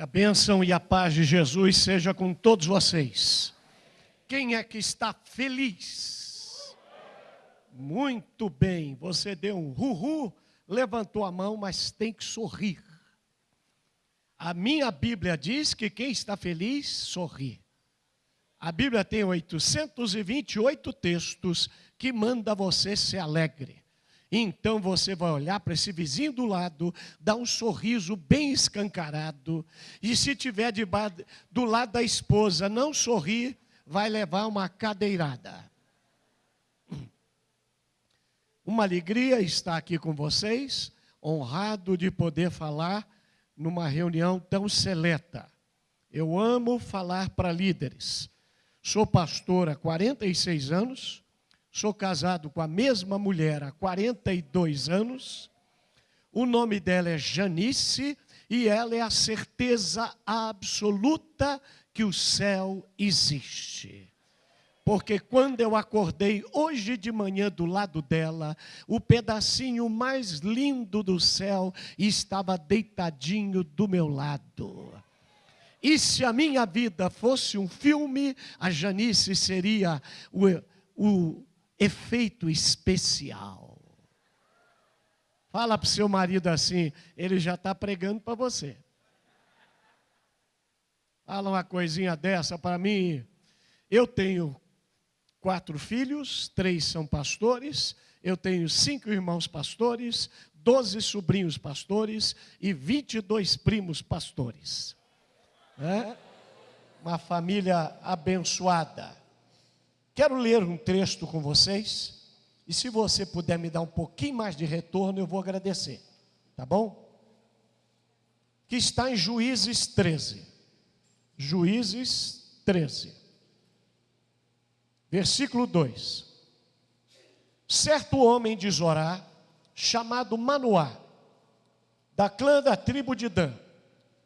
A bênção e a paz de Jesus seja com todos vocês. Quem é que está feliz? Muito bem, você deu um ru levantou a mão, mas tem que sorrir. A minha Bíblia diz que quem está feliz, sorri. A Bíblia tem 828 textos que manda você ser alegre. Então você vai olhar para esse vizinho do lado, dar um sorriso bem escancarado, e se tiver de, do lado da esposa não sorrir, vai levar uma cadeirada. Uma alegria estar aqui com vocês, honrado de poder falar numa reunião tão seleta. Eu amo falar para líderes. Sou pastor há 46 anos, Sou casado com a mesma mulher há 42 anos. O nome dela é Janice e ela é a certeza absoluta que o céu existe. Porque quando eu acordei hoje de manhã do lado dela, o pedacinho mais lindo do céu estava deitadinho do meu lado. E se a minha vida fosse um filme, a Janice seria o, o efeito especial. Fala para o seu marido assim, ele já está pregando para você. Fala uma coisinha dessa para mim. Eu tenho quatro filhos, três são pastores, eu tenho cinco irmãos pastores, doze sobrinhos pastores e vinte e dois primos pastores. É? Uma família abençoada. Quero ler um texto com vocês, e se você puder me dar um pouquinho mais de retorno, eu vou agradecer, tá bom? Que está em Juízes 13. Juízes 13. Versículo 2. Certo homem de Zorá, chamado Manoá, da clã da tribo de Dan,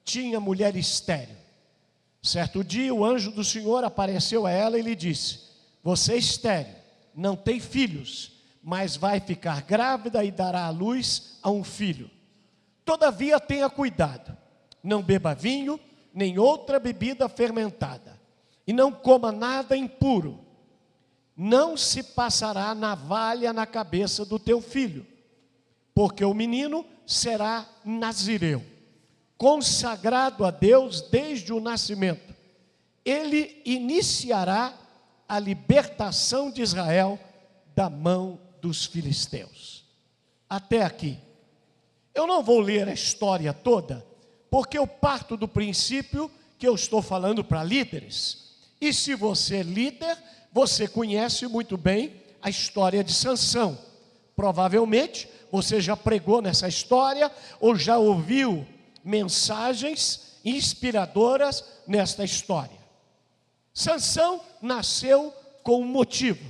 tinha mulher estéril. Certo dia, o anjo do Senhor apareceu a ela e lhe disse: você é estéreo, não tem filhos, mas vai ficar grávida e dará à luz a um filho. Todavia tenha cuidado, não beba vinho, nem outra bebida fermentada, e não coma nada impuro. Não se passará navalha na cabeça do teu filho, porque o menino será nazireu, consagrado a Deus desde o nascimento. Ele iniciará a libertação de Israel da mão dos filisteus. Até aqui. Eu não vou ler a história toda, porque eu parto do princípio que eu estou falando para líderes. E se você é líder, você conhece muito bem a história de Sansão. Provavelmente você já pregou nessa história ou já ouviu mensagens inspiradoras nesta história. Sansão nasceu com um motivo.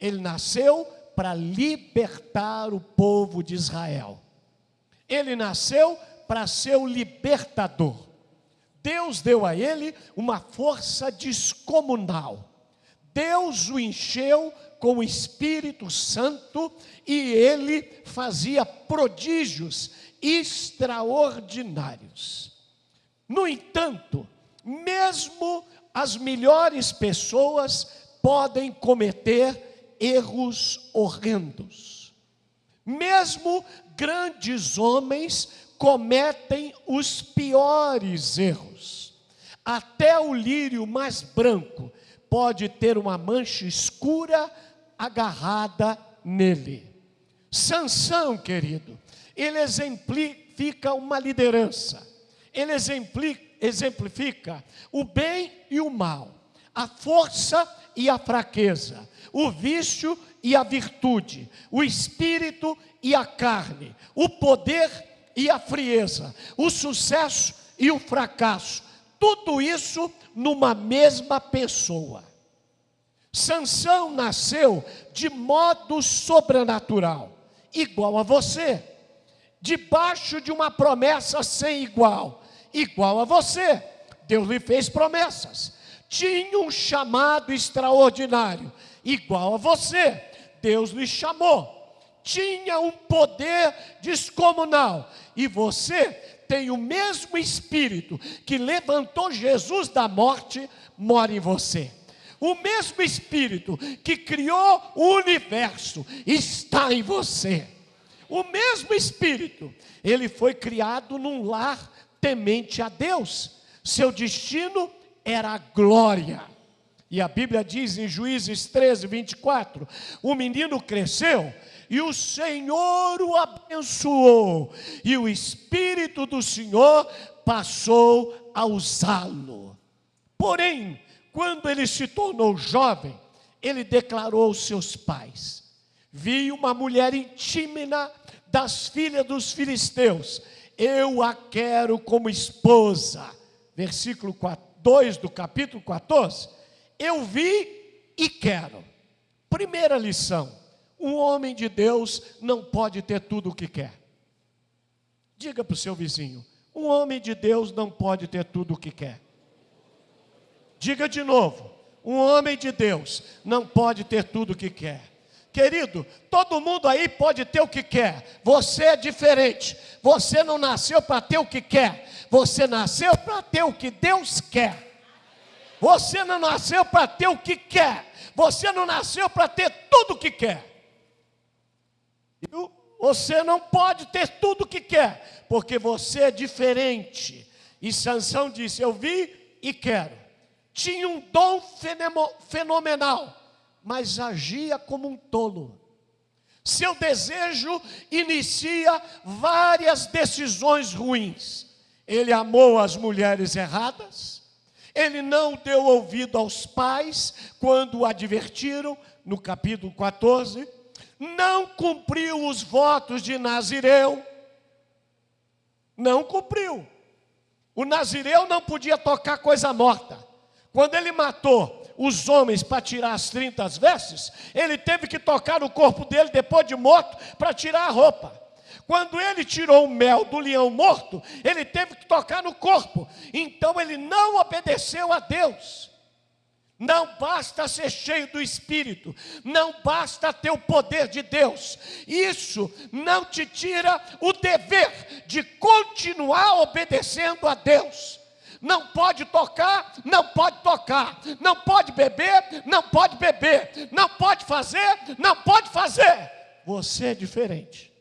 Ele nasceu para libertar o povo de Israel. Ele nasceu para ser o libertador. Deus deu a ele uma força descomunal. Deus o encheu com o Espírito Santo e ele fazia prodígios extraordinários. No entanto, mesmo as melhores pessoas podem cometer erros horrendos. Mesmo grandes homens cometem os piores erros. Até o lírio mais branco pode ter uma mancha escura agarrada nele. Sansão, querido, ele exemplifica uma liderança. Ele exemplifica exemplifica o bem e o mal, a força e a fraqueza, o vício e a virtude, o espírito e a carne, o poder e a frieza, o sucesso e o fracasso. Tudo isso numa mesma pessoa. Sansão nasceu de modo sobrenatural, igual a você, debaixo de uma promessa sem igual igual a você. Deus lhe fez promessas. Tinha um chamado extraordinário, igual a você. Deus lhe chamou. Tinha um poder descomunal. E você tem o mesmo espírito que levantou Jesus da morte, mora em você. O mesmo espírito que criou o universo está em você. O mesmo espírito, ele foi criado num lar temente a Deus. Seu destino era a glória. E a Bíblia diz em Juízes 13, 24: o menino cresceu e o Senhor o abençoou, e o Espírito do Senhor passou a usá-lo. Porém, quando ele se tornou jovem, ele declarou aos seus pais: Vi uma mulher intímina das filhas dos filisteus, eu a quero como esposa. Versículo 2 do capítulo 14. Eu vi e quero. Primeira lição um homem de Deus não pode ter tudo o que quer. Diga para o seu vizinho: um homem de Deus não pode ter tudo o que quer. Diga de novo: um homem de Deus não pode ter tudo o que quer. Querido, todo mundo aí pode ter o que quer. Você é diferente. Você não nasceu para ter o que quer. Você nasceu para ter o que Deus quer. Você não nasceu para ter o que quer. Você não nasceu para ter tudo o que quer. Você não pode ter tudo o que quer, porque você é diferente. E Sansão disse: Eu vi e quero. Tinha um dom fenomenal, mas agia como um tolo. Seu desejo inicia várias decisões ruins. Ele amou as mulheres erradas, ele não deu ouvido aos pais quando o advertiram, no capítulo 14 não cumpriu os votos de Nazireu. Não cumpriu. O Nazireu não podia tocar coisa morta. Quando ele matou os homens para tirar as 30 vestes, ele teve que tocar no corpo dele depois de morto para tirar a roupa. Quando ele tirou o mel do leão morto, ele teve que tocar no corpo. Então ele não obedeceu a Deus. Não basta ser cheio do Espírito, não basta ter o poder de Deus, isso não te tira o dever de continuar obedecendo a Deus. Não pode tocar, não pode tocar, não pode beber, não pode beber, não pode fazer, não pode fazer. Você é diferente.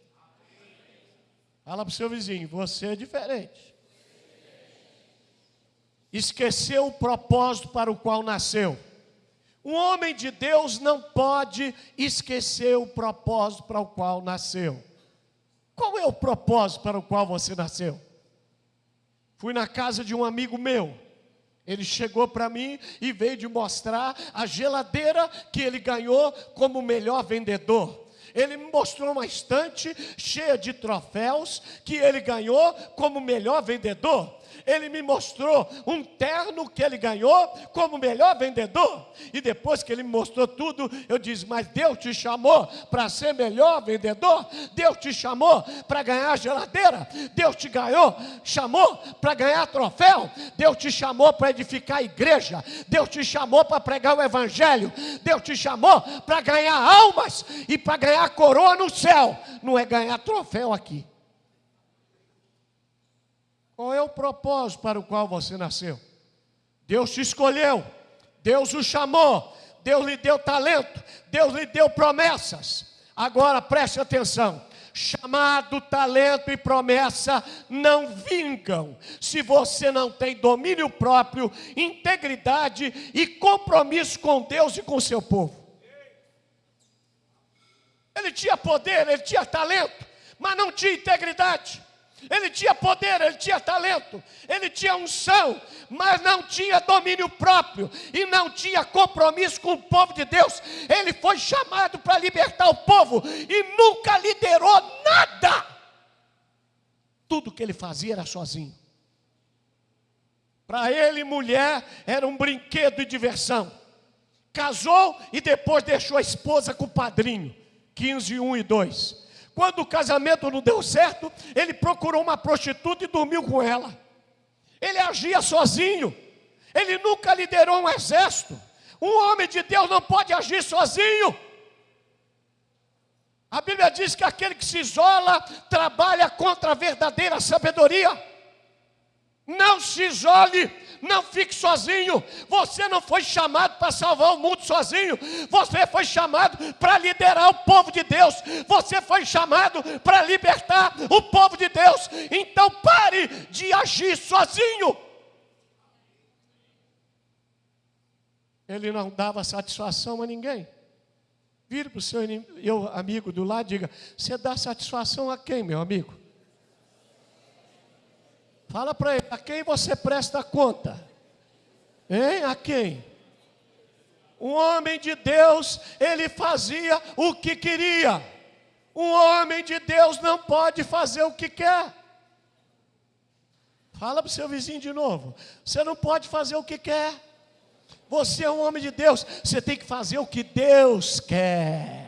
Fala para o seu vizinho, você é diferente esqueceu o propósito para o qual nasceu. Um homem de Deus não pode esquecer o propósito para o qual nasceu. Qual é o propósito para o qual você nasceu? Fui na casa de um amigo meu. Ele chegou para mim e veio de mostrar a geladeira que ele ganhou como melhor vendedor. Ele me mostrou uma estante cheia de troféus que ele ganhou como melhor vendedor ele me mostrou um terno que ele ganhou como melhor vendedor. E depois que ele me mostrou tudo, eu disse: Mas Deus te chamou para ser melhor vendedor? Deus te chamou para ganhar geladeira? Deus te ganhou, chamou para ganhar troféu? Deus te chamou para edificar a igreja? Deus te chamou para pregar o evangelho? Deus te chamou para ganhar almas e para ganhar coroa no céu? Não é ganhar troféu aqui. Qual é o propósito para o qual você nasceu? Deus te escolheu, Deus o chamou, Deus lhe deu talento, Deus lhe deu promessas. Agora preste atenção: chamado, talento e promessa não vingam se você não tem domínio próprio, integridade e compromisso com Deus e com seu povo. Ele tinha poder, ele tinha talento, mas não tinha integridade. Ele tinha poder, ele tinha talento, ele tinha unção, mas não tinha domínio próprio e não tinha compromisso com o povo de Deus. Ele foi chamado para libertar o povo e nunca liderou nada. Tudo que ele fazia era sozinho. Para ele, mulher era um brinquedo e diversão. Casou e depois deixou a esposa com o padrinho. 15, 1 e 2. Quando o casamento não deu certo, ele procurou uma prostituta e dormiu com ela. Ele agia sozinho. Ele nunca liderou um exército. Um homem de Deus não pode agir sozinho. A Bíblia diz que aquele que se isola trabalha contra a verdadeira sabedoria. Não se isole, não fique sozinho. Você não foi chamado para salvar o mundo sozinho. Você foi chamado para liderar o povo de Deus. Você foi chamado para libertar o povo de Deus. Então pare de agir sozinho. Ele não dava satisfação a ninguém. Vire para o seu eu, amigo do lado e diga: Você dá satisfação a quem, meu amigo? Fala para ele: A quem você presta conta? Hein? A quem? Um homem de Deus, ele fazia o que queria. Um homem de Deus não pode fazer o que quer. Fala para o seu vizinho de novo. Você não pode fazer o que quer. Você é um homem de Deus, você tem que fazer o que Deus quer.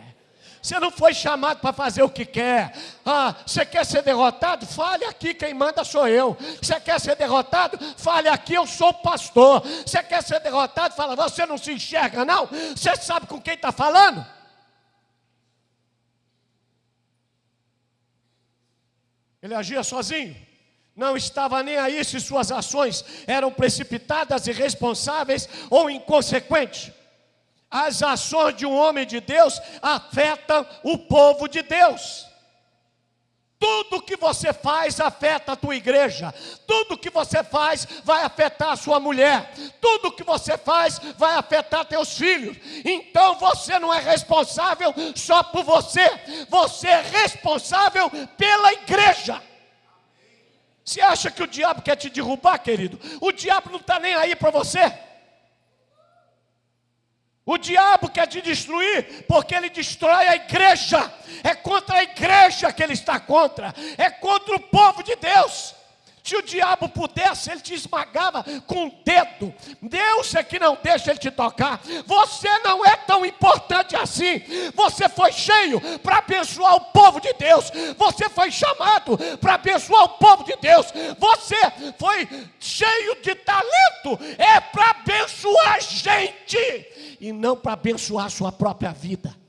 Você não foi chamado para fazer o que quer. Ah, você quer ser derrotado? Fale aqui, quem manda sou eu. Você quer ser derrotado? Fale aqui, eu sou o pastor. Você quer ser derrotado? Fala, você não se enxerga, não? Você sabe com quem está falando? Ele agia sozinho não estava nem aí se suas ações eram precipitadas, irresponsáveis ou inconsequentes. As ações de um homem de Deus afetam o povo de Deus. Tudo que você faz afeta a tua igreja. Tudo que você faz vai afetar a sua mulher. Tudo que você faz vai afetar teus filhos. Então você não é responsável só por você. Você é responsável pela igreja. Você acha que o diabo quer te derrubar, querido? O diabo não está nem aí para você. O diabo quer te destruir porque ele destrói a igreja. É contra a igreja que ele está contra. É contra o povo de Deus. Se o diabo pudesse, ele te esmagava com o dedo. Deus é que não deixa ele te tocar. Você não é tão importante assim. Você foi cheio para abençoar o povo de Deus. Você foi chamado para abençoar o povo de Deus. Você foi cheio de talento. É para abençoar gente e não para abençoar a sua própria vida.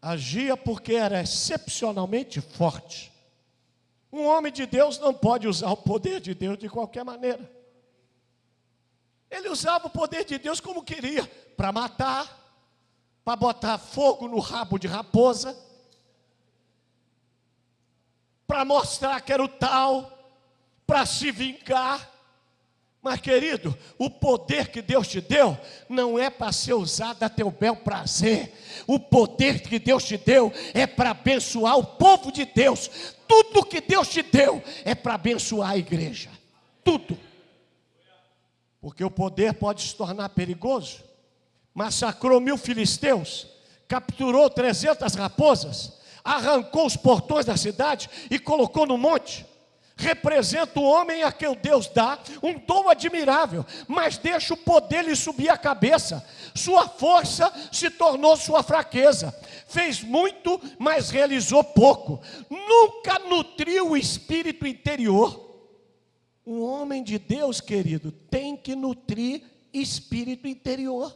Agia porque era excepcionalmente forte. Um homem de Deus não pode usar o poder de Deus de qualquer maneira. Ele usava o poder de Deus como queria, para matar, para botar fogo no rabo de raposa, para mostrar que era o tal, para se vingar. Mas, querido, o poder que Deus te deu não é para ser usado a teu bel prazer. O poder que Deus te deu é para abençoar o povo de Deus. Tudo que Deus te deu é para abençoar a igreja. Tudo. Porque o poder pode se tornar perigoso. Massacrou mil filisteus, capturou trezentas raposas, arrancou os portões da cidade e colocou no monte representa o homem a quem Deus dá um dom admirável, mas deixa o poder lhe subir a cabeça. Sua força se tornou sua fraqueza. Fez muito, mas realizou pouco. Nunca nutriu o espírito interior. Um homem de Deus, querido, tem que nutrir espírito interior.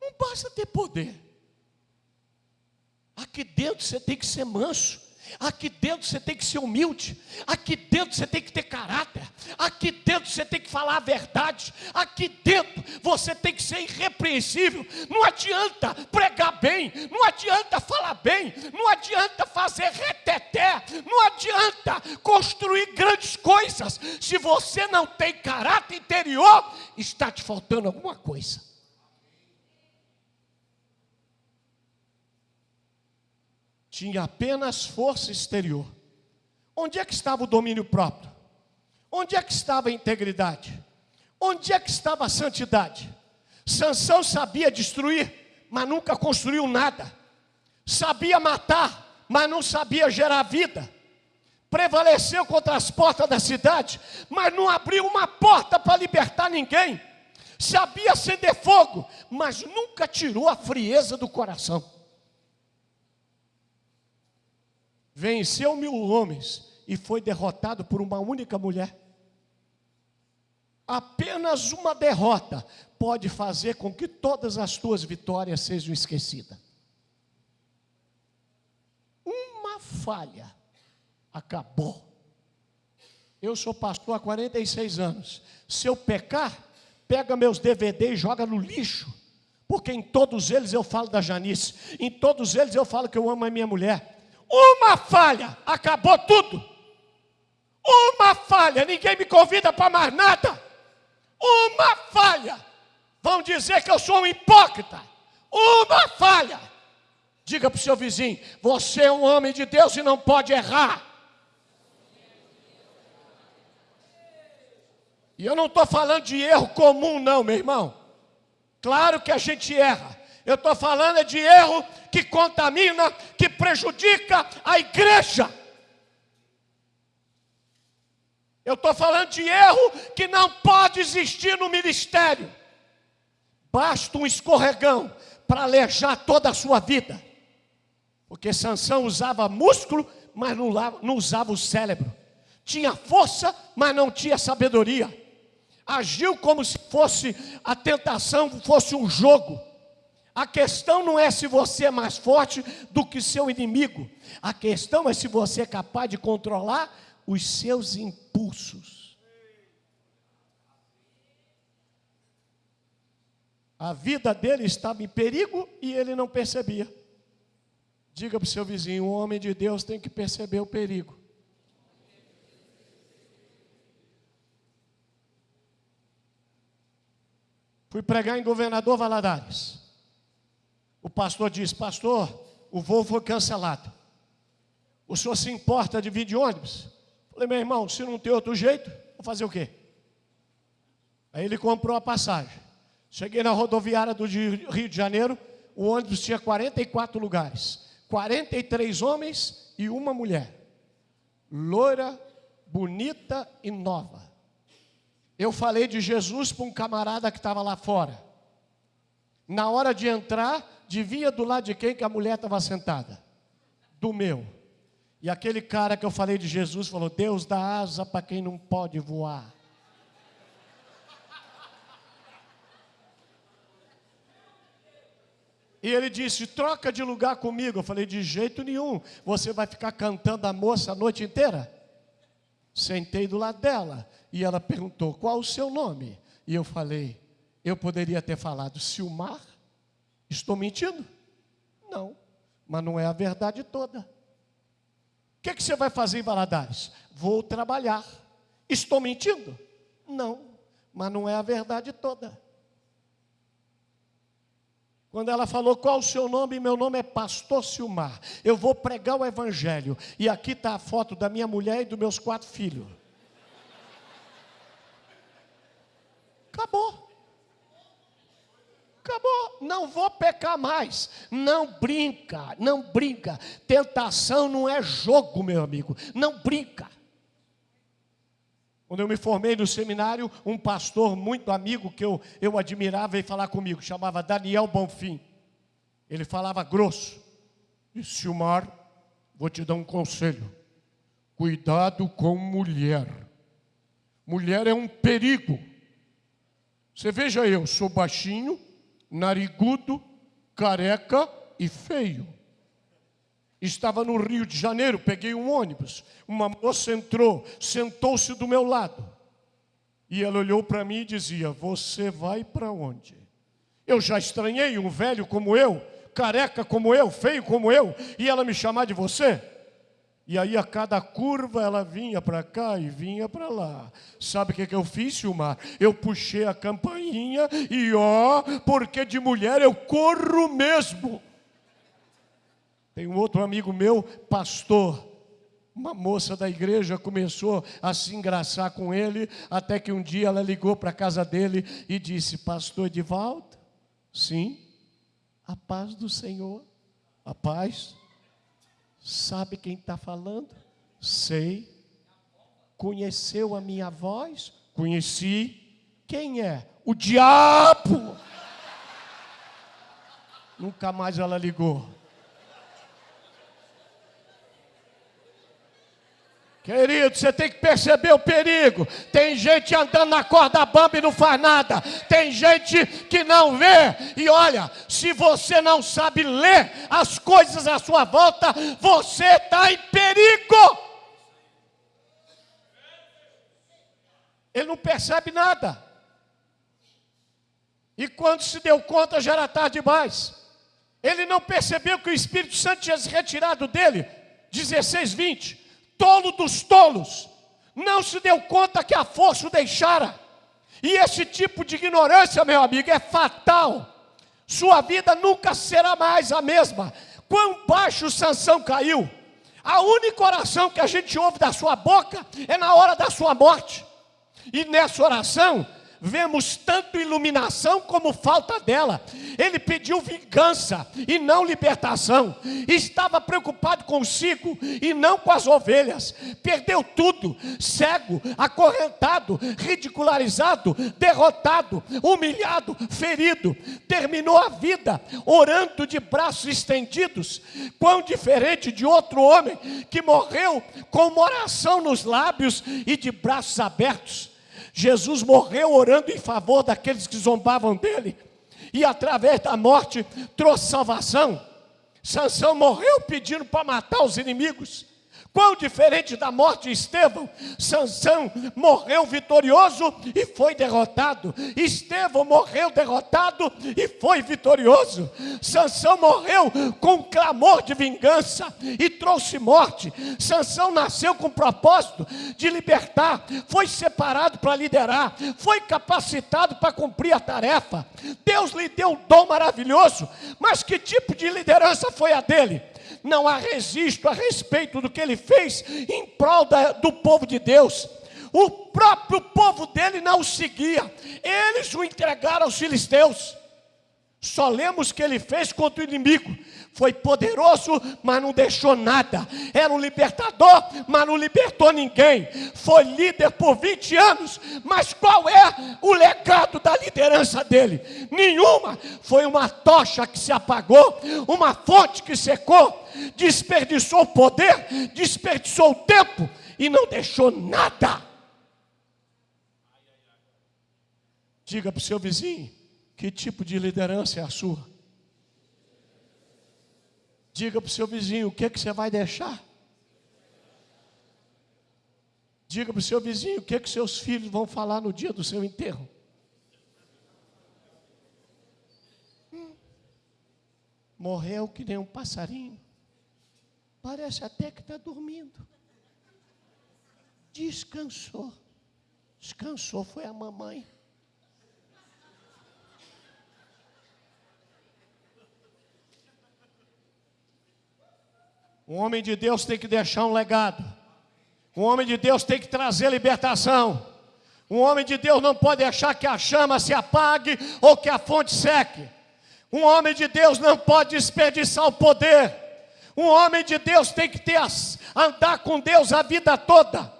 Não basta ter poder. Aqui dentro você tem que ser manso. Aqui dentro você tem que ser humilde. Aqui dentro você tem que ter caráter. Aqui dentro você tem que falar a verdade. Aqui dentro você tem que ser irrepreensível. Não adianta pregar bem. Não adianta falar bem. Não adianta fazer reteté. Não adianta construir grandes coisas. Se você não tem caráter interior, está te faltando alguma coisa. Tinha apenas força exterior. Onde é que estava o domínio próprio? Onde é que estava a integridade? Onde é que estava a santidade? Sansão sabia destruir, mas nunca construiu nada. Sabia matar, mas não sabia gerar vida. Prevaleceu contra as portas da cidade, mas não abriu uma porta para libertar ninguém. Sabia acender fogo, mas nunca tirou a frieza do coração. Venceu mil homens e foi derrotado por uma única mulher. Apenas uma derrota pode fazer com que todas as tuas vitórias sejam esquecidas. Uma falha, acabou. Eu sou pastor há 46 anos. Se eu pecar, pega meus DVD e joga no lixo. Porque em todos eles eu falo da Janice. Em todos eles eu falo que eu amo a minha mulher. Uma falha, acabou tudo. Uma falha, ninguém me convida para mais nada. Uma falha. Vão dizer que eu sou um hipócrita. Uma falha. Diga para o seu vizinho: você é um homem de Deus e não pode errar. E eu não estou falando de erro comum, não, meu irmão. Claro que a gente erra. Eu estou falando é de erro que contamina, que prejudica a igreja. Eu estou falando de erro que não pode existir no ministério. Basta um escorregão para alejar toda a sua vida. Porque Sansão usava músculo, mas não usava o cérebro. Tinha força, mas não tinha sabedoria agiu como se fosse a tentação fosse um jogo. A questão não é se você é mais forte do que seu inimigo. A questão é se você é capaz de controlar os seus impulsos. A vida dele estava em perigo e ele não percebia. Diga para o seu vizinho: o homem de Deus tem que perceber o perigo. Fui pregar em Governador Valadares. O pastor disse: Pastor, o voo foi cancelado. O senhor se importa de vir de ônibus? Falei, meu irmão, se não tem outro jeito, vou fazer o quê? Aí ele comprou a passagem. Cheguei na rodoviária do Rio de Janeiro, o ônibus tinha 44 lugares. 43 homens e uma mulher. Loira, bonita e nova. Eu falei de Jesus para um camarada que estava lá fora. Na hora de entrar, devia do lado de quem que a mulher estava sentada? Do meu. E aquele cara que eu falei de Jesus falou: Deus dá asa para quem não pode voar. E ele disse: troca de lugar comigo. Eu falei: de jeito nenhum. Você vai ficar cantando a moça a noite inteira? Sentei do lado dela e ela perguntou: Qual o seu nome? E eu falei: Eu poderia ter falado Silmar? Estou mentindo? Não, mas não é a verdade toda. O que, é que você vai fazer em Valadares? Vou trabalhar. Estou mentindo? Não, mas não é a verdade toda. Quando ela falou qual o seu nome, meu nome é Pastor Silmar. Eu vou pregar o Evangelho. E aqui está a foto da minha mulher e dos meus quatro filhos. Acabou. Acabou. Não vou pecar mais. Não brinca, não brinca. Tentação não é jogo, meu amigo. Não brinca. Quando eu me formei no seminário, um pastor muito amigo que eu, eu admirava veio falar comigo, chamava Daniel Bonfim. Ele falava grosso. Disse, Silmar, vou te dar um conselho. Cuidado com mulher. Mulher é um perigo. Você veja eu, sou baixinho, narigudo, careca e feio. Estava no Rio de Janeiro, peguei um ônibus. Uma moça entrou, sentou-se do meu lado. E ela olhou para mim e dizia: Você vai para onde? Eu já estranhei um velho como eu, careca como eu, feio como eu, e ela me chamar de você? E aí a cada curva ela vinha para cá e vinha para lá. Sabe o que, que eu fiz, Silmar? Eu puxei a campainha e ó, porque de mulher eu corro mesmo. Tem um outro amigo meu, pastor. Uma moça da igreja começou a se engraçar com ele, até que um dia ela ligou para a casa dele e disse: Pastor Edivaldo, sim, a paz do Senhor, a paz. Sabe quem está falando? Sei. Conheceu a minha voz? Conheci. Quem é? O diabo. Nunca mais ela ligou. Querido, você tem que perceber o perigo. Tem gente andando na corda bamba e não faz nada. Tem gente que não vê. E olha, se você não sabe ler as coisas à sua volta, você está em perigo. Ele não percebe nada. E quando se deu conta, já era tarde demais. Ele não percebeu que o Espírito Santo tinha se retirado dele. 16, 20 tolo dos tolos, não se deu conta que a força o deixara. E esse tipo de ignorância, meu amigo, é fatal. Sua vida nunca será mais a mesma. Quão baixo Sansão caiu. A única oração que a gente ouve da sua boca é na hora da sua morte. E nessa oração, vemos tanto iluminação como falta dela. Ele pediu vingança e não libertação. Estava preocupado consigo e não com as ovelhas. Perdeu tudo: cego, acorrentado, ridicularizado, derrotado, humilhado, ferido. Terminou a vida orando de braços estendidos. Quão diferente de outro homem que morreu com uma oração nos lábios e de braços abertos. Jesus morreu orando em favor daqueles que zombavam dele, e através da morte trouxe salvação. Sansão morreu pedindo para matar os inimigos. Quão diferente da morte de Estevão, Sansão morreu vitorioso e foi derrotado. Estevão morreu derrotado e foi vitorioso. Sansão morreu com clamor de vingança e trouxe morte. Sansão nasceu com o propósito de libertar, foi separado para liderar, foi capacitado para cumprir a tarefa. Deus lhe deu um dom maravilhoso, mas que tipo de liderança foi a dele? Não há registro a respeito do que ele fez em prol da, do povo de Deus. O próprio povo dele não o seguia, eles o entregaram aos filisteus. Só lemos que ele fez contra o inimigo. Foi poderoso, mas não deixou nada. Era um libertador, mas não libertou ninguém. Foi líder por 20 anos, mas qual é o legado da liderança dele? Nenhuma. Foi uma tocha que se apagou, uma fonte que secou, desperdiçou o poder, desperdiçou o tempo e não deixou nada. Diga para o seu vizinho que tipo de liderança é a sua? Diga para o seu vizinho o que, é que você vai deixar. Diga para o seu vizinho o que, é que seus filhos vão falar no dia do seu enterro. Hum. Morreu que nem um passarinho. Parece até que está dormindo. Descansou. Descansou, foi a mamãe. Um homem de Deus tem que deixar um legado. Um homem de Deus tem que trazer libertação. Um homem de Deus não pode deixar que a chama se apague ou que a fonte seque. Um homem de Deus não pode desperdiçar o poder. Um homem de Deus tem que ter andar com Deus a vida toda.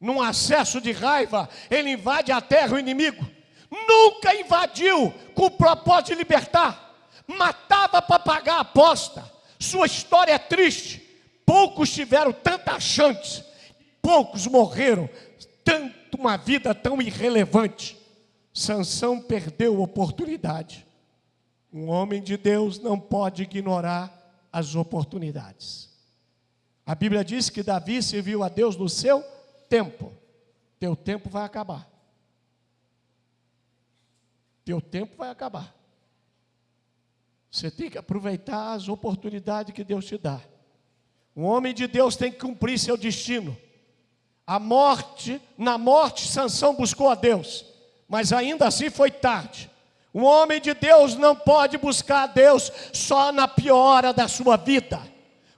Num acesso de raiva, ele invade a terra o inimigo. Nunca invadiu com o propósito de libertar. Matava para pagar a aposta sua história é triste. Poucos tiveram tanta chance, poucos morreram, tanto uma vida tão irrelevante. Sansão perdeu oportunidade. Um homem de Deus não pode ignorar as oportunidades. A Bíblia diz que Davi serviu a Deus no seu tempo. Teu tempo vai acabar. Teu tempo vai acabar. Você tem que aproveitar as oportunidades que Deus te dá. Um homem de Deus tem que cumprir seu destino. A morte, na morte, Sansão buscou a Deus, mas ainda assim foi tarde. Um homem de Deus não pode buscar a Deus só na pior hora da sua vida.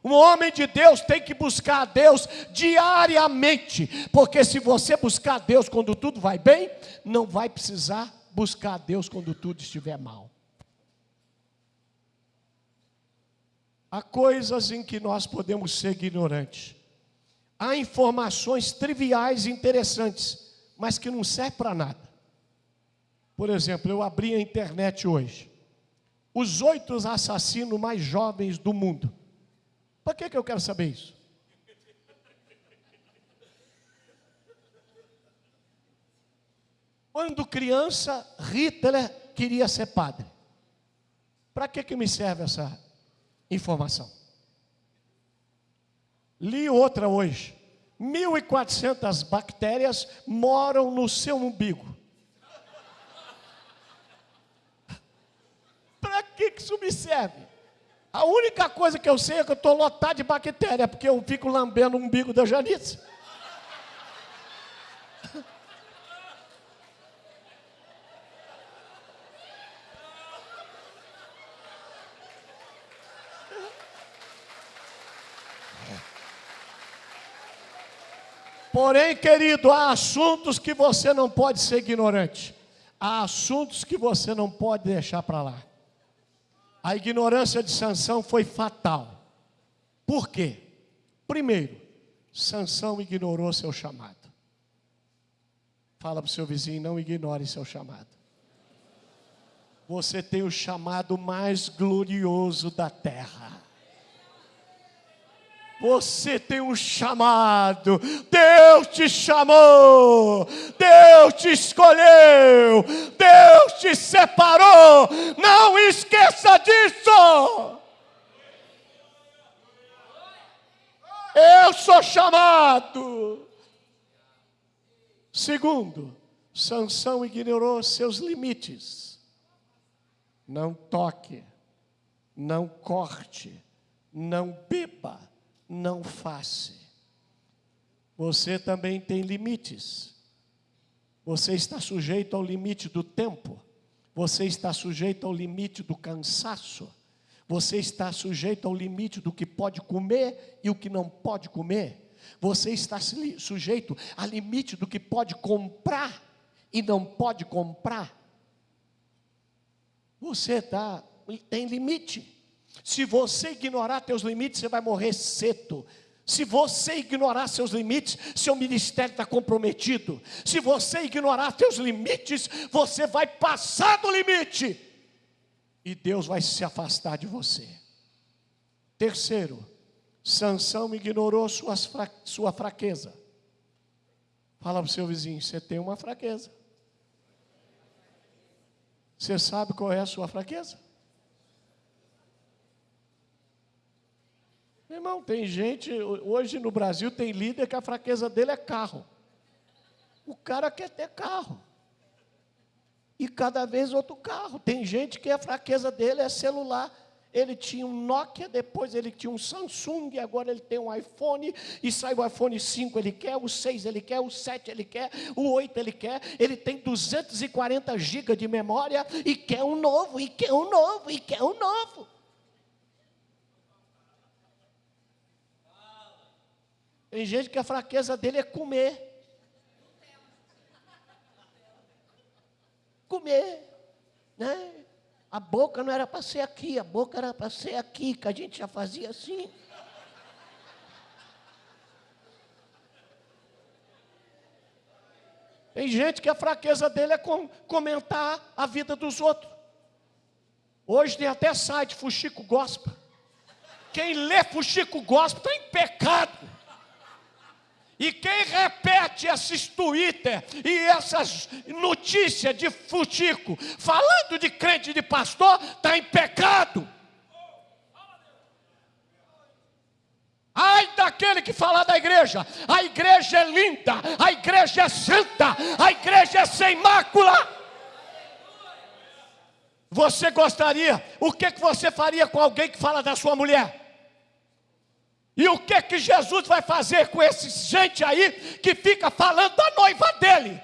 Um homem de Deus tem que buscar a Deus diariamente, porque se você buscar a Deus quando tudo vai bem, não vai precisar buscar a Deus quando tudo estiver mal. Há coisas em que nós podemos ser ignorantes. Há informações triviais e interessantes, mas que não servem para nada. Por exemplo, eu abri a internet hoje. Os oito assassinos mais jovens do mundo. Para que, que eu quero saber isso? Quando criança, Hitler queria ser padre. Para que, que me serve essa informação? Li outra hoje. 1.400 bactérias moram no seu umbigo. Para que, isso me serve? A única coisa que eu sei é que eu estou lotado de bactéria, porque eu fico lambendo o umbigo da Janice. Porém, querido, há assuntos que você não pode ser ignorante. Há assuntos que você não pode deixar para lá. A ignorância de Sansão foi fatal. Por quê? Primeiro, Sansão ignorou seu chamado. Fala para o seu vizinho, não ignore seu chamado. Você tem o chamado mais glorioso da terra. Você tem um chamado, Deus te chamou, Deus te escolheu, Deus te separou, não esqueça disso. Eu sou chamado. Segundo, Sansão ignorou seus limites. Não toque, não corte, não beba não faça. Você também tem limites. Você está sujeito ao limite do tempo. Você está sujeito ao limite do cansaço. Você está sujeito ao limite do que pode comer e o que não pode comer. Você está sujeito ao limite do que pode comprar e não pode comprar. Você tá, tem limite. Se você ignorar teus limites, você vai morrer cedo. Se você ignorar seus limites, seu ministério está comprometido. Se você ignorar teus limites, você vai passar do limite. E Deus vai se afastar de você. Terceiro, Sansão ignorou suas fra sua fraqueza. Fala para o seu vizinho, você tem uma fraqueza. Você sabe qual é a sua fraqueza? Irmão, tem gente, hoje no Brasil tem líder que a fraqueza dele é carro. O cara quer ter carro. E cada vez outro carro. Tem gente que a fraqueza dele é celular. Ele tinha um Nokia, depois ele tinha um Samsung, agora ele tem um iPhone, e sai o iPhone 5 ele quer, o 6 ele quer, o 7 ele quer, o 8 ele quer, ele tem 240 GB de memória, e quer um novo, e quer um novo, e quer um novo. Tem gente que a fraqueza dele é comer. Comer, né? A boca não era para ser aqui, a boca era para ser aqui, que a gente já fazia assim. Tem gente que a fraqueza dele é com, comentar a vida dos outros. Hoje tem até site Fuxico Gospel. Quem lê Fuxico Gospel está em pecado. E quem repete esses Twitter e essas notícias de futico, falando de crente de pastor, está em pecado. Ai daquele que fala da igreja, a igreja é linda, a igreja é santa, a igreja é sem mácula. Você gostaria, o que, que você faria com alguém que fala da sua mulher? E o que que Jesus vai fazer com esse gente aí que fica falando da noiva dele?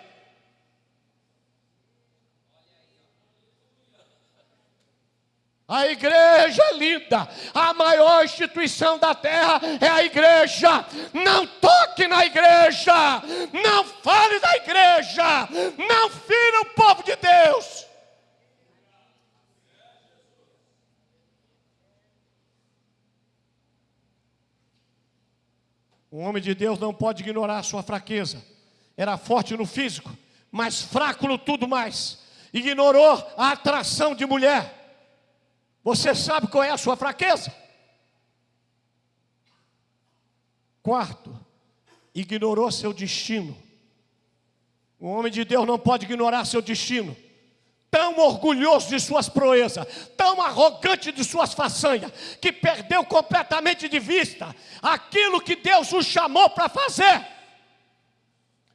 A igreja é linda, a maior instituição da terra é a igreja. Não toque na igreja, não fale da igreja, não fira o povo de Deus. Um homem de Deus não pode ignorar a sua fraqueza. Era forte no físico, mas fraco no tudo mais. Ignorou a atração de mulher. Você sabe qual é a sua fraqueza? Quarto, ignorou seu destino. O homem de Deus não pode ignorar seu destino. Tão orgulhoso de suas proezas, tão arrogante de suas façanhas, que perdeu completamente de vista aquilo que Deus o chamou para fazer.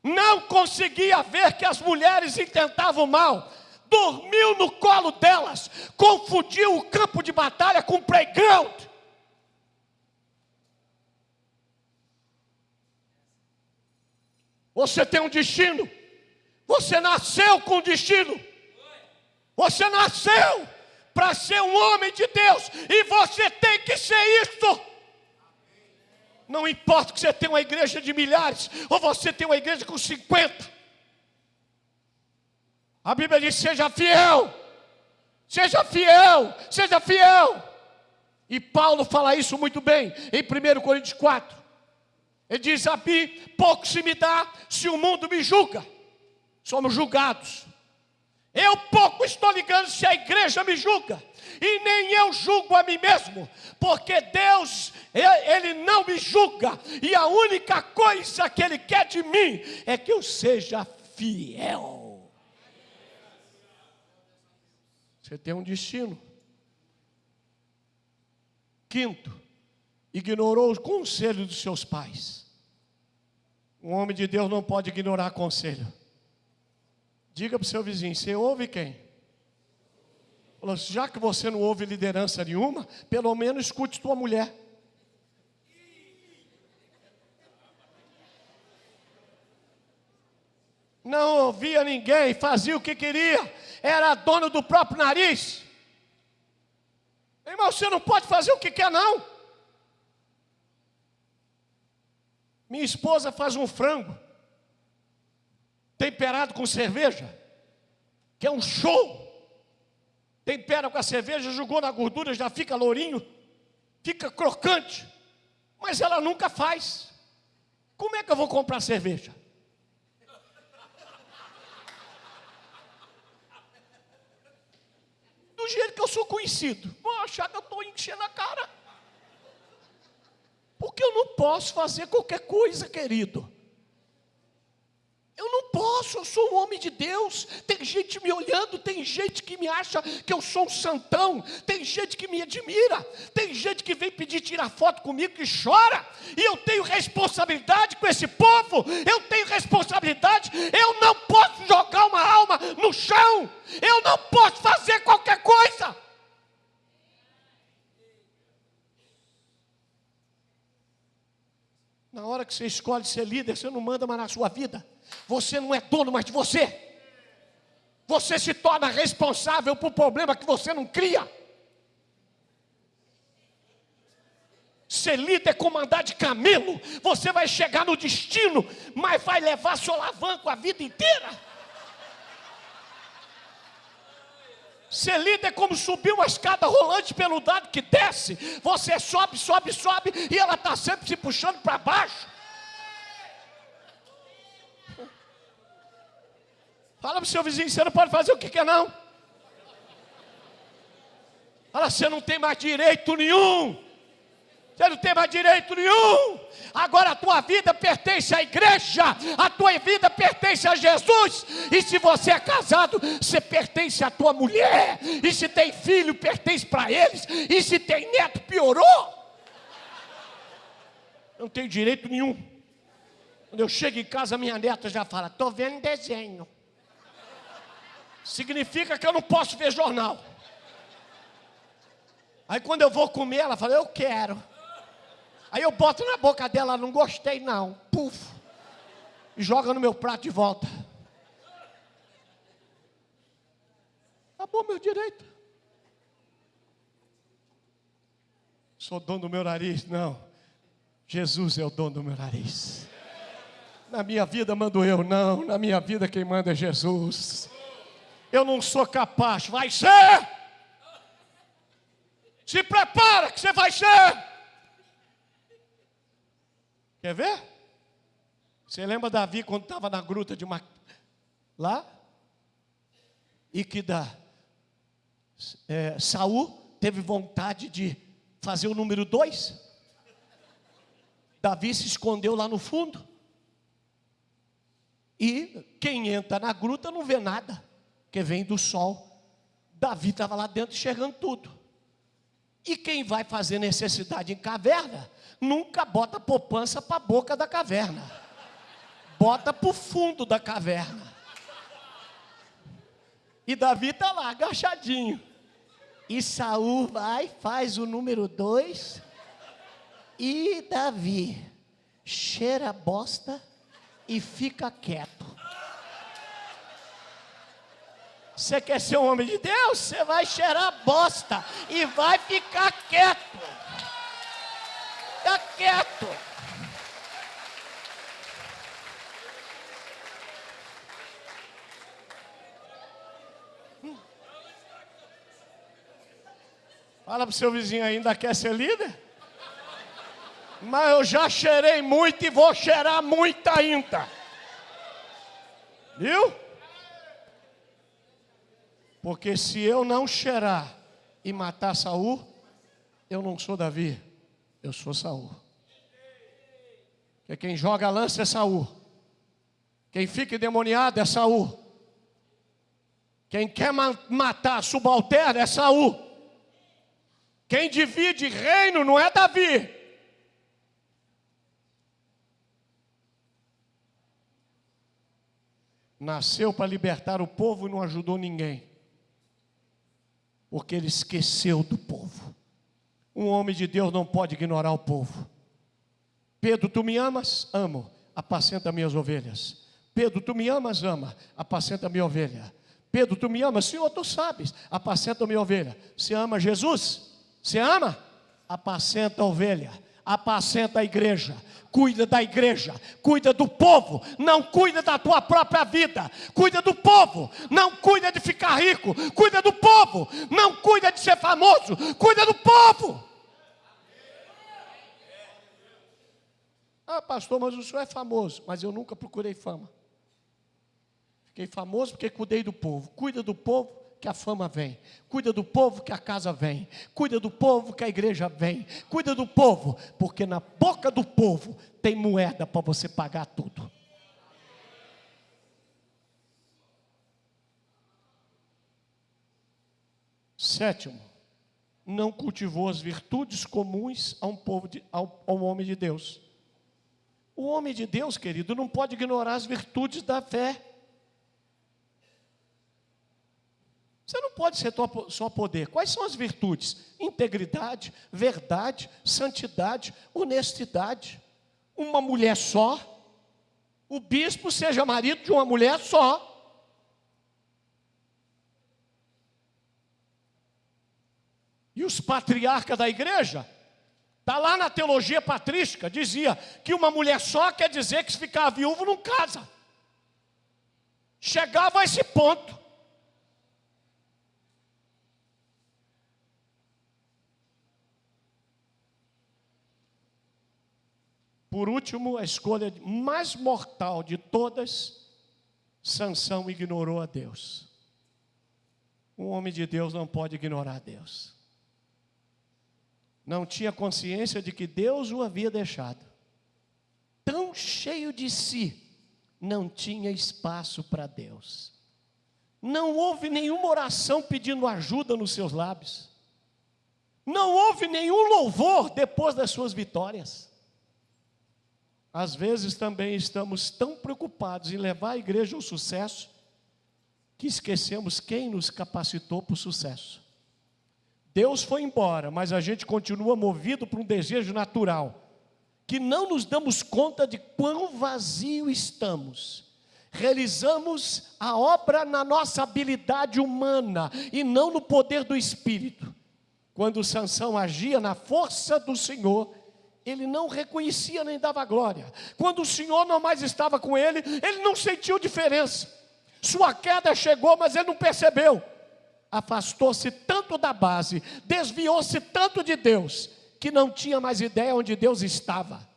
Não conseguia ver que as mulheres intentavam mal, dormiu no colo delas, confundiu o campo de batalha com o playground. Você tem um destino. Você nasceu com um destino. Você nasceu para ser um homem de Deus e você tem que ser isso. Não importa que você tenha uma igreja de milhares ou você tenha uma igreja com 50. A Bíblia diz: seja fiel, seja fiel, seja fiel. E Paulo fala isso muito bem em 1 Coríntios 4. Ele diz: A mim pouco se me dá se o mundo me julga. Somos julgados. Eu pouco estou ligando se a igreja me julga. E nem eu julgo a mim mesmo, porque Deus, Ele não me julga, e a única coisa que Ele quer de mim é que eu seja fiel. Você tem um destino. Quinto, ignorou o conselho dos seus pais. Um homem de Deus não pode ignorar conselho. Diga para o seu vizinho: você ouve quem? Já que você não ouve liderança nenhuma, pelo menos escute tua mulher. Não ouvia ninguém, fazia o que queria, era dono do próprio nariz. Irmão, você não pode fazer o que quer, não. Minha esposa faz um frango temperado com cerveja, que é um show. Tempera com a cerveja, jogou na gordura, já fica lourinho, fica crocante. Mas ela nunca faz. Como é que eu vou comprar cerveja? Do jeito que eu sou conhecido. Vão achar que eu estou enchendo a cara. Porque eu não posso fazer qualquer coisa, querido. Eu não posso, eu sou um homem de Deus. Tem gente me olhando, tem gente que me acha que eu sou um santão, tem gente que me admira, tem gente que vem pedir tirar foto comigo que chora, e eu tenho responsabilidade com esse povo, eu tenho responsabilidade, eu não posso jogar uma alma no chão, eu não posso fazer qualquer coisa. Na hora que você escolhe ser líder, você não manda mais na sua vida. Você não é dono mais de você. Você se torna responsável por problema que você não cria. Ser líder é comandar de camelo. Você vai chegar no destino, mas vai levar seu alavanco a vida inteira. Ser líder é como subir uma escada rolante pelo dado que desce. Você sobe, sobe, sobe e ela está sempre se puxando para baixo. Fala para o seu vizinho, você não pode fazer o que quer não. Fala, você não tem mais direito nenhum. Você não tem mais direito nenhum. Agora a tua vida pertence à igreja, a tua vida pertence a Jesus. E se você é casado, você pertence à tua mulher. E se tem filho, pertence para eles. E se tem neto, piorou. Não tenho direito nenhum. Quando eu chego em casa, minha neta já fala: estou vendo desenho. Significa que eu não posso ver jornal. Aí quando eu vou comer, ela fala: eu quero. Aí eu boto na boca dela, não gostei não. Puf. E joga no meu prato de volta. Acabou meu direito. Sou dono do meu nariz? Não. Jesus é o dono do meu nariz. Na minha vida mando eu, não. Na minha vida quem manda é Jesus. Eu não sou capaz, vai ser. Se prepara que você vai ser. Quer ver? Você lembra Davi quando estava na gruta de uma... lá? E que da é, Saul teve vontade de fazer o número dois. Davi se escondeu lá no fundo. E quem entra na gruta não vê nada, porque vem do sol. Davi estava lá dentro enxergando tudo. E quem vai fazer necessidade em caverna, nunca bota poupança para a boca da caverna. Bota para o fundo da caverna. E Davi está lá, agachadinho. E Saul vai, faz o número dois. E Davi cheira bosta e fica quieto. Você quer ser um homem de Deus? Você vai cheirar bosta e vai ficar quieto. Fica quieto. Fala para o seu vizinho ainda quer ser líder? Mas eu já cheirei muito e vou cheirar muito ainda. Viu? Porque se eu não cheirar e matar Saul, eu não sou Davi, eu sou Saul. Porque quem joga lança é Saul. Quem fica endemoniado é Saul. Quem quer matar subalterno é Saul. Quem divide reino não é Davi. Nasceu para libertar o povo e não ajudou ninguém porque ele esqueceu do povo. Um homem de Deus não pode ignorar o povo. Pedro, tu me amas? Amo, apacenta minhas ovelhas. Pedro, tu me amas? Ama, apacenta minha ovelha. Pedro, tu me amas? Senhor, tu sabes, apacenta minha ovelha. Você ama Jesus? Você ama? Apacenta a ovelha, apacenta a igreja, cuida da igreja, cuida do povo, não cuida da tua própria vida, cuida do povo, não cuida de ficar rico, cuida do povo, não cuida de ser famoso, cuida do povo. Ah, pastor, mas o senhor é famoso, mas eu nunca procurei fama. Fiquei famoso porque cuidei do povo. Cuida do povo, que a fama vem. Cuida do povo que a casa vem. Cuida do povo que a igreja vem. Cuida do povo, porque na boca do povo tem moeda para você pagar tudo. Sétimo, não cultivou as virtudes comuns a um povo de, ao, ao homem de Deus. O homem de Deus, querido, não pode ignorar as virtudes da fé. Você não pode ser só poder. Quais são as virtudes? Integridade, verdade, santidade, honestidade. Uma mulher só. O bispo seja marido de uma mulher só. E os patriarcas da igreja, está lá na teologia patrística, dizia que uma mulher só quer dizer que se ficar viúvo não casa. Chegava a esse ponto. Por último, a escolha mais mortal de todas, Sansão ignorou a Deus. Um homem de Deus não pode ignorar a Deus. Não tinha consciência de que Deus o havia deixado. Tão cheio de si, não tinha espaço para Deus. Não houve nenhuma oração pedindo ajuda nos seus lábios. Não houve nenhum louvor depois das suas vitórias. Às vezes também estamos tão preocupados em levar a igreja ao sucesso que esquecemos quem nos capacitou para o sucesso. Deus foi embora, mas a gente continua movido por um desejo natural, que não nos damos conta de quão vazio estamos. Realizamos a obra na nossa habilidade humana e não no poder do Espírito. Quando Sansão agia na força do Senhor, ele não reconhecia nem dava glória. Quando o Senhor não mais estava com ele, ele não sentiu diferença. Sua queda chegou, mas ele não percebeu. Afastou-se tanto da base, desviou-se tanto de Deus, que não tinha mais ideia onde Deus estava.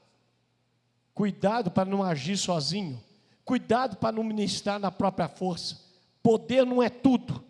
Cuidado para não agir sozinho. Cuidado para não ministrar na própria força. Poder não é tudo.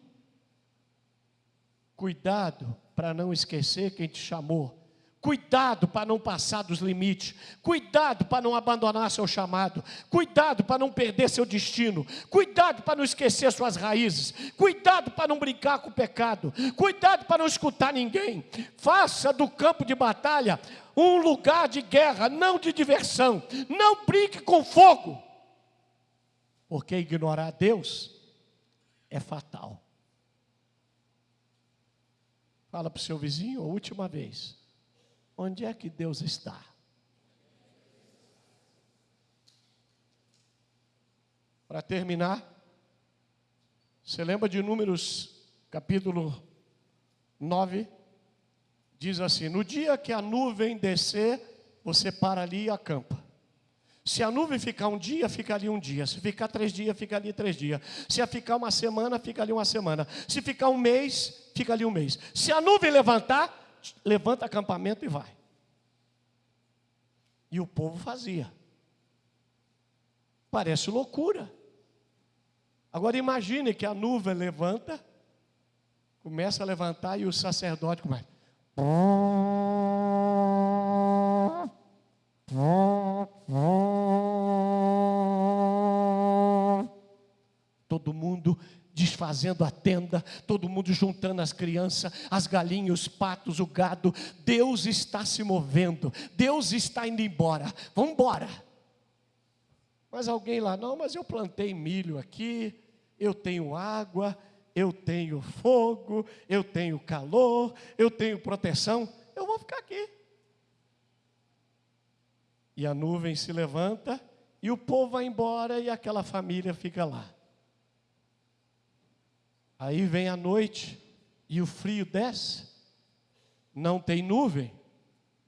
Cuidado para não esquecer quem te chamou Cuidado para não passar dos limites. Cuidado para não abandonar seu chamado. Cuidado para não perder seu destino. Cuidado para não esquecer suas raízes. Cuidado para não brincar com o pecado. Cuidado para não escutar ninguém. Faça do campo de batalha um lugar de guerra, não de diversão. Não brinque com fogo. Porque ignorar Deus é fatal. Fala para o seu vizinho a última vez. Onde é que Deus está? Para terminar, você lembra de Números capítulo 9? Diz assim: No dia que a nuvem descer, você para ali e acampa. Se a nuvem ficar um dia, fica ali um dia. Se ficar três dias, fica ali três dias. Se ficar uma semana, fica ali uma semana. Se ficar um mês, fica ali um mês. Se a nuvem levantar, levanta acampamento e vai. E o povo fazia. Parece loucura. Agora imagine que a nuvem levanta, começa a levantar e o sacerdote começa. Todo mundo desfazendo a tenda, todo mundo juntando as crianças, as galinhas, os patos, o gado. Deus está se movendo, Deus está indo embora. Vamos embora. Mas alguém lá, não, mas eu plantei milho aqui, eu tenho água, eu tenho fogo, eu tenho calor, eu tenho proteção, eu vou ficar aqui. E a nuvem se levanta e o povo vai embora e aquela família fica lá. Aí vem a noite e o frio desce, não tem nuvem,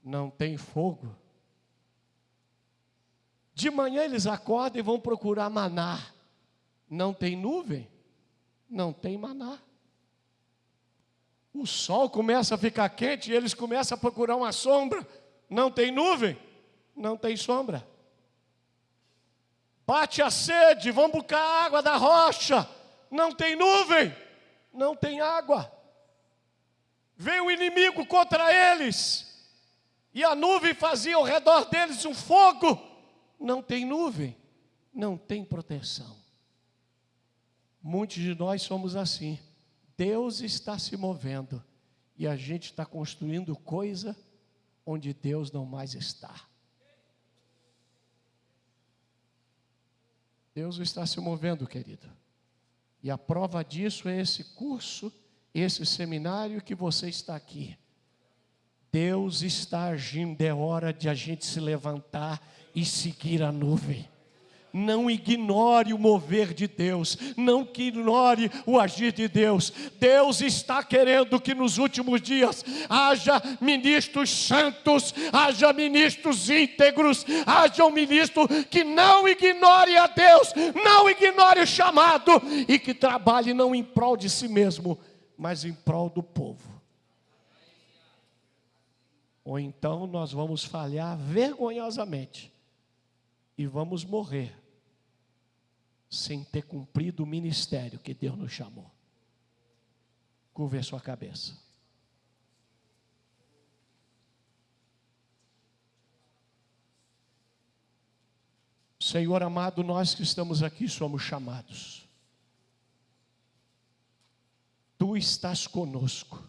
não tem fogo. De manhã eles acordam e vão procurar maná. Não tem nuvem, não tem maná. O sol começa a ficar quente e eles começam a procurar uma sombra. Não tem nuvem, não tem sombra. Bate a sede, vão buscar água da rocha. Não tem nuvem, não tem água. Vem o inimigo contra eles, e a nuvem fazia ao redor deles um fogo. Não tem nuvem, não tem proteção. Muitos de nós somos assim. Deus está se movendo e a gente está construindo coisa onde Deus não mais está. Deus está se movendo, querido. E a prova disso é esse curso, esse seminário que você está aqui. Deus está agindo, é hora de a gente se levantar e seguir a nuvem. Não ignore o mover de Deus, não ignore o agir de Deus. Deus está querendo que nos últimos dias haja ministros santos, haja ministros íntegros, haja um ministro que não ignore a Deus, não ignore o chamado e que trabalhe não em prol de si mesmo, mas em prol do povo. Ou então nós vamos falhar vergonhosamente e vamos morrer sem ter cumprido o ministério que Deus nos chamou. Curve a sua cabeça. Senhor amado, nós que estamos aqui somos chamados. Tu estás conosco.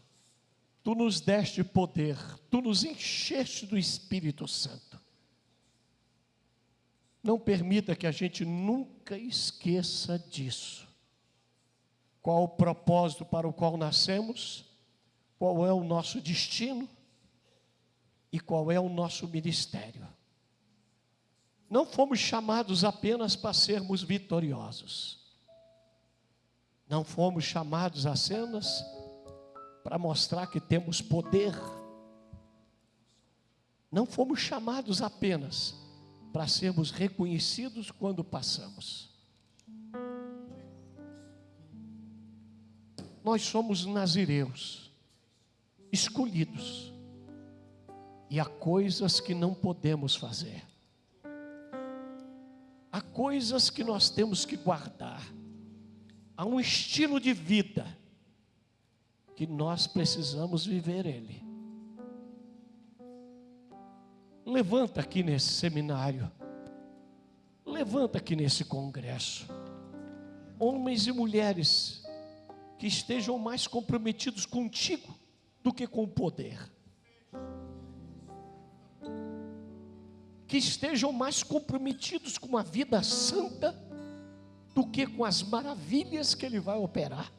Tu nos deste poder, tu nos encheste do Espírito Santo. Não permita que a gente nunca esqueça disso. Qual o propósito para o qual nascemos? Qual é o nosso destino? E qual é o nosso ministério? Não fomos chamados apenas para sermos vitoriosos. Não fomos chamados a cenas para mostrar que temos poder. Não fomos chamados apenas para sermos reconhecidos quando passamos. Nós somos nazireus, escolhidos, e há coisas que não podemos fazer, há coisas que nós temos que guardar, há um estilo de vida que nós precisamos viver ele. Levanta aqui nesse seminário, levanta aqui nesse congresso, homens e mulheres que estejam mais comprometidos contigo do que com o poder. Que estejam mais comprometidos com a vida santa do que com as maravilhas que Ele vai operar.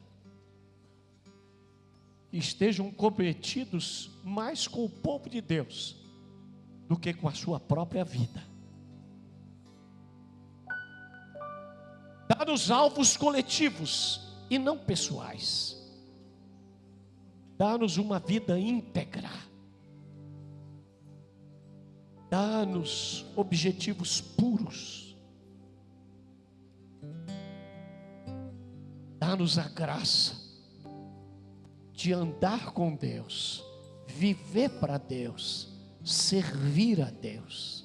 Estejam comprometidos mais com o povo de Deus do que com a sua própria vida. Dá-nos alvos coletivos e não pessoais. Dá-nos uma vida íntegra. Dá-nos objetivos puros. Dá-nos a graça de andar com Deus, viver para Deus, servir a Deus,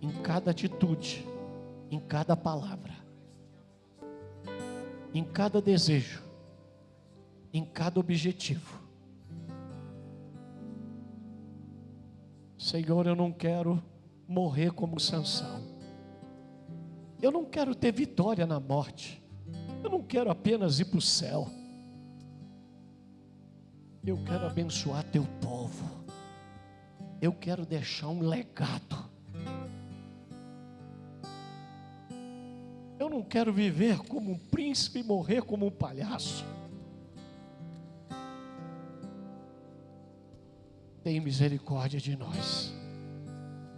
em cada atitude, em cada palavra em cada desejo, em cada objetivo. Senhor, eu não quero morrer como Sansão. Eu não quero ter vitória na morte. Eu não quero apenas ir para o céu. Eu quero abençoar teu povo. Eu quero deixar um legado. Eu não quero viver como um príncipe e morrer como um palhaço. Tem misericórdia de nós.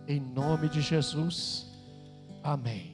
Em nome de Jesus. Amém.